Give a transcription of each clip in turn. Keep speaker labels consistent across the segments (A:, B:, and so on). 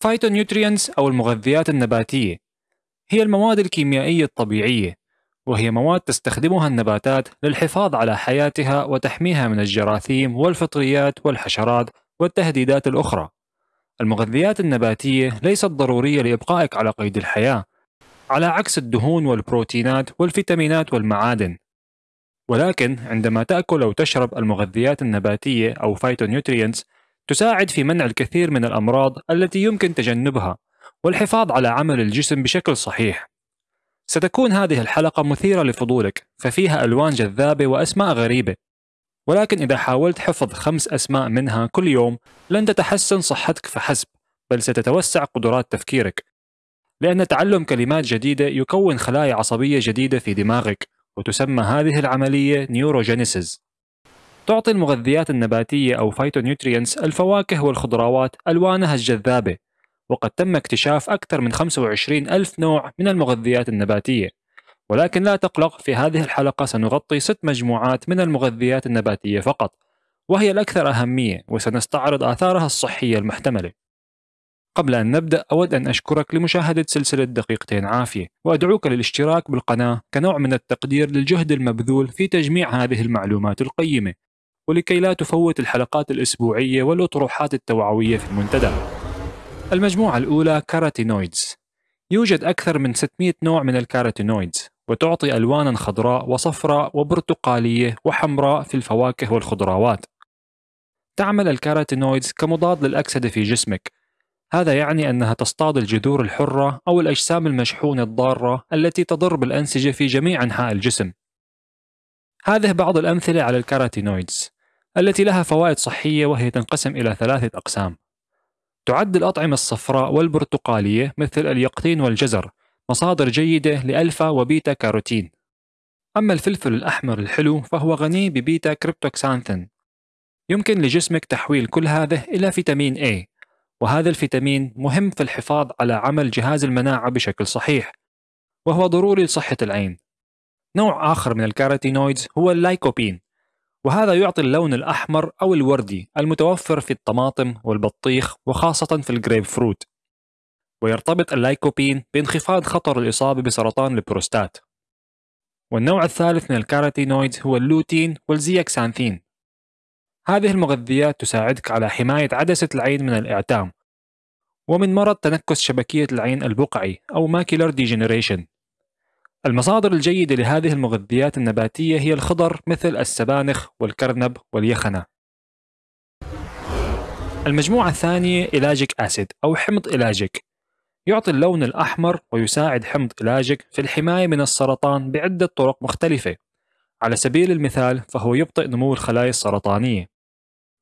A: phytonutrients أو المغذيات النباتية هي المواد الكيميائية الطبيعية وهي مواد تستخدمها النباتات للحفاظ على حياتها وتحميها من الجراثيم والفطريات والحشرات والتهديدات الأخرى. المغذيات النباتية ليست ضرورية لإبقائك على قيد الحياة، على عكس الدهون والبروتينات والفيتامينات والمعادن. ولكن عندما تأكل أو تشرب المغذيات النباتية أو phytonutrients تساعد في منع الكثير من الأمراض التي يمكن تجنبها والحفاظ على عمل الجسم بشكل صحيح. ستكون هذه الحلقة مثيرة لفضولك ففيها ألوان جذابة وأسماء غريبة. ولكن إذا حاولت حفظ خمس أسماء منها كل يوم لن تتحسن صحتك فحسب بل ستتوسع قدرات تفكيرك. لأن تعلم كلمات جديدة يكون خلايا عصبية جديدة في دماغك وتسمى هذه العملية نيوروجينيسيس تعطي المغذيات النباتية أو فايتونيوترينز الفواكه والخضروات ألوانها الجذابة وقد تم اكتشاف أكثر من 25 ألف نوع من المغذيات النباتية. ولكن لا تقلق في هذه الحلقة سنغطي ست مجموعات من المغذيات النباتية فقط وهي الأكثر أهمية وسنستعرض آثارها الصحية المحتملة. قبل أن نبدأ أود أن أشكرك لمشاهدة سلسلة دقيقتين عافية وأدعوك للاشتراك بالقناة كنوع من التقدير للجهد المبذول في تجميع هذه المعلومات القيمة. ولكي لا تفوت الحلقات الأسبوعية والأطروحات التوعوية في المنتدى. المجموعة الأولى carotenoids. يوجد أكثر من 600 نوع من ال carotenoids وتعطي ألوانا خضراء وصفراء وبرتقالية وحمراء في الفواكه والخضروات. تعمل ال carotenoids كمضاد للأكسدة في جسمك. هذا يعني أنها تصطاد الجذور الحرة أو الأجسام المشحونة الضارة التي تضر بالأنسجة في جميع أنحاء الجسم. هذه بعض الأمثلة على ال carotenoids. التي لها فوائد صحية وهي تنقسم إلى ثلاثة أقسام. تعد الأطعمة الصفراء والبرتقالية مثل اليقطين والجزر مصادر جيدة لألفا وبيتا كاروتين. أما الفلفل الأحمر الحلو فهو غني ب beta cryptoxanthin. يمكن لجسمك تحويل كل هذا إلى فيتامين A وهذا الفيتامين مهم في الحفاظ على عمل جهاز المناعة بشكل صحيح وهو ضروري لصحة العين. نوع آخر من ال carotenoids هو اللايكوبين. وهذا يعطي اللون الأحمر أو الوردي المتوفر في الطماطم والبطيخ وخاصة في الجريب فروت. ويرتبط اللايكوبين بانخفاض خطر الإصابة بسرطان البروستات. والنوع الثالث من ال carotenoids هو ال lutein وال zeaxanthin هذه المغذيات تساعدك على حماية عدسة العين من الإعتام ومن مرض تنكس شبكية العين البقعي أو macular degeneration المصادر الجيدة لهذه المغذيات النباتية هي الخضر مثل السبانخ والكرنب واليخنة. المجموعة الثانية ellagic acid أو حمض ellagic يعطي اللون الأحمر ويساعد حمض ellagic في الحماية من السرطان بعدة طرق مختلفة. على سبيل المثال فهو يبطئ نمو الخلايا السرطانية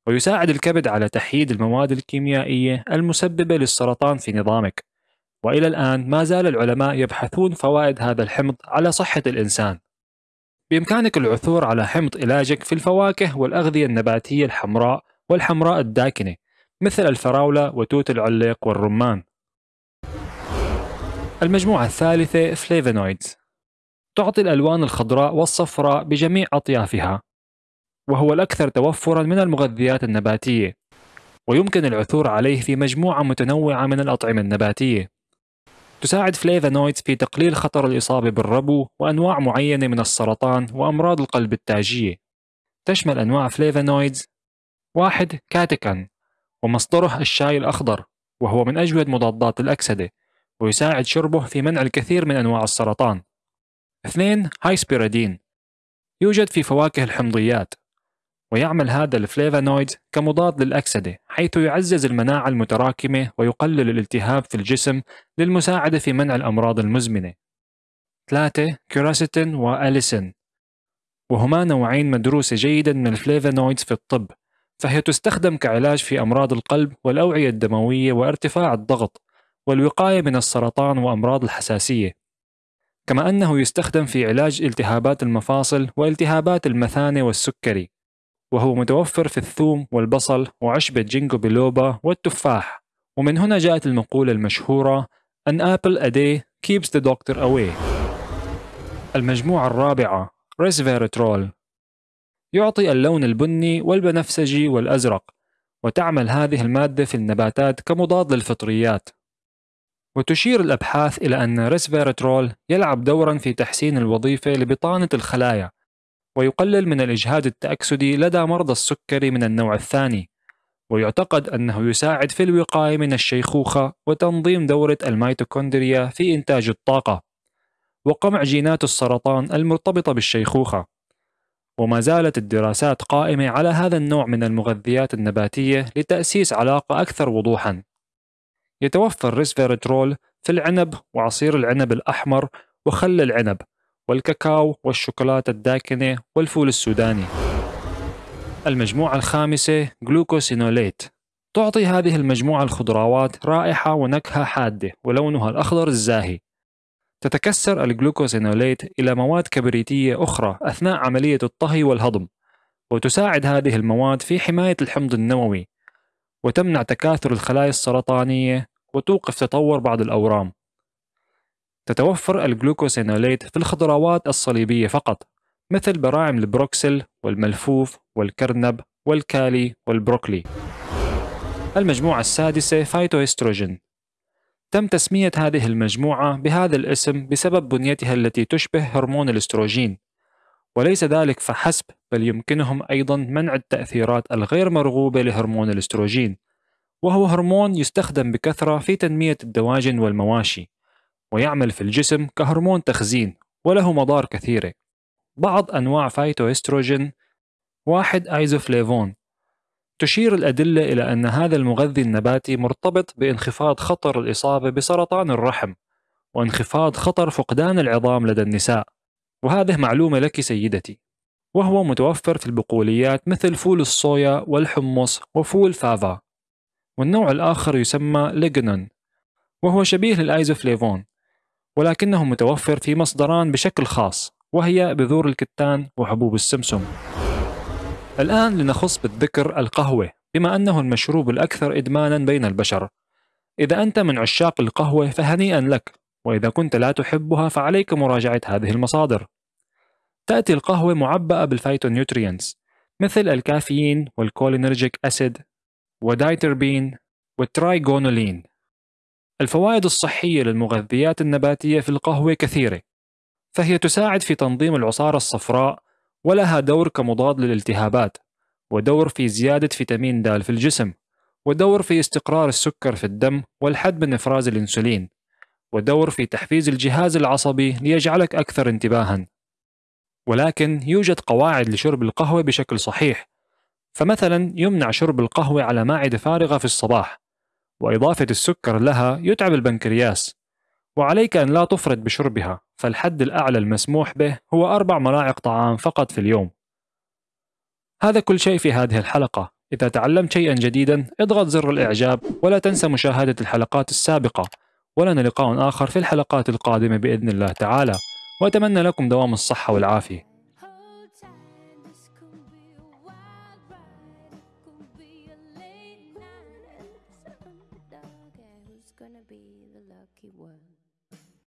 A: ويساعد الكبد على تحييد المواد الكيميائية المسببة للسرطان في نظامك وإلى الآن ما زال العلماء يبحثون فوائد هذا الحمض على صحة الإنسان. بإمكانك العثور على حمض علاجك في الفواكه والأغذية النباتية الحمراء والحمراء الداكنة مثل الفراولة وتوت العليق والرمان. المجموعة الثالثة فليفونويدز تعطي الألوان الخضراء والصفراء بجميع أطيافها وهو الأكثر توفرا من المغذيات النباتية ويمكن العثور عليه في مجموعة متنوعة من الأطعمة النباتية تساعد flavonoids في تقليل خطر الإصابة بالربو وأنواع معينة من السرطان وأمراض القلب التاجية تشمل أنواع flavonoids. واحد catechin ومصدره الشاي الأخضر وهو من أجود مضادات الأكسدة ويساعد شربه في منع الكثير من أنواع السرطان. اثنين هايسبيرادين. يوجد في فواكه الحمضيات. ويعمل هذا الفليفانويد كمضاد للأكسدة حيث يعزز المناعة المتراكمة ويقلل الالتهاب في الجسم للمساعدة في منع الأمراض المزمنة. 3. كيراسيتين وأليسين. وهما نوعين مدروسة جيدا من الفليفانويدز في الطب فهي تستخدم كعلاج في أمراض القلب والأوعية الدموية وارتفاع الضغط والوقاية من السرطان وأمراض الحساسية. كما أنه يستخدم في علاج التهابات المفاصل والتهابات المثانة والسكري. وهو متوفر في الثوم والبصل وعشبة ginkgo biloba والتفاح. ومن هنا جاءت المقولة المشهورة An apple a day keeps the doctor away. المجموعة الرابعة ريسفيرترول يعطي اللون البني والبنفسجي والأزرق وتعمل هذه المادة في النباتات كمضاد للفطريات. وتشير الأبحاث إلى أن ريسفيرترول يلعب دورا في تحسين الوظيفة لبطانة الخلايا ويقلل من الإجهاد التأكسدي لدى مرضى السكري من النوع الثاني. ويعتقد أنه يساعد في الوقاية من الشيخوخة وتنظيم دورة الميتوكوندريا في إنتاج الطاقة. وقمع جينات السرطان المرتبطة بالشيخوخة. وما زالت الدراسات قائمة على هذا النوع من المغذيات النباتية لتأسيس علاقة أكثر وضوحًا. يتوفر ريسفيرترول في العنب وعصير العنب الأحمر وخل العنب. والكاكاو والشوكولاتة الداكنة والفول السوداني. المجموعة الخامسة glucosinolate. تعطي هذه المجموعة الخضروات رائحة ونكهة حادة ولونها الأخضر الزاهي. تتكسر ال glucosinolate إلى مواد كبريتية أخرى أثناء عملية الطهي والهضم وتساعد هذه المواد في حماية الحمض النووي وتمنع تكاثر الخلايا السرطانية وتوقف تطور بعض الأورام. تتوفر ال glucosinolate في الخضروات الصليبية فقط مثل براعم البروكسل والملفوف والكرنب والكالي والبروكلي. المجموعة السادسة phytoestrogen تم تسمية هذه المجموعة بهذا الاسم بسبب بنيتها التي تشبه هرمون الاستروجين وليس ذلك فحسب بل يمكنهم أيضا منع التأثيرات الغير مرغوبة لهرمون الاستروجين وهو هرمون يستخدم بكثرة في تنمية الدواجن والمواشي. ويعمل في الجسم كهرمون تخزين وله مضار كثيرة. بعض أنواع phytoestrogen واحد isoflavone تشير الأدلة إلى أن هذا المغذي النباتي مرتبط بانخفاض خطر الإصابة بسرطان الرحم وانخفاض خطر فقدان العظام لدى النساء. وهذه معلومة لك سيدتي. وهو متوفر في البقوليات مثل فول الصويا والحمص وفول فافا. والنوع الآخر يسمى lignan وهو شبيه لل isoflavone ولكنه متوفر في مصدران بشكل خاص وهي بذور الكتان وحبوب السمسم. الآن لنخص بالذكر القهوة بما أنه المشروب الأكثر إدمانا بين البشر. إذا أنت من عشاق القهوة فهنيئا لك وإذا كنت لا تحبها فعليك مراجعة هذه المصادر. تأتي القهوة معبأة بال phytonutrients مثل الكافيين وال chlorogenic acid و diterpene وال trigonelline الفوائد الصحية للمغذيات النباتية في القهوة كثيرة فهي تساعد في تنظيم العصارة الصفراء ولها دور كمضاد للالتهابات ودور في زيادة فيتامين د في الجسم ودور في استقرار السكر في الدم والحد من إفراز الأنسولين ودور في تحفيز الجهاز العصبي ليجعلك أكثر انتباها. ولكن يوجد قواعد لشرب القهوة بشكل صحيح فمثلا يمنع شرب القهوة على مائدة فارغة في الصباح وإضافة السكر لها يتعب البنكرياس. وعليك أن لا تفرط بشربها فالحد الأعلى المسموح به هو أربع ملاعق طعام فقط في اليوم. هذا كل شيء في هذه الحلقة. إذا تعلمت شيئا جديدا اضغط زر الإعجاب ولا تنسى مشاهدة الحلقات السابقة. ولنا لقاء آخر في الحلقات القادمة بإذن الله تعالى. وأتمنى لكم دوام الصحة والعافية.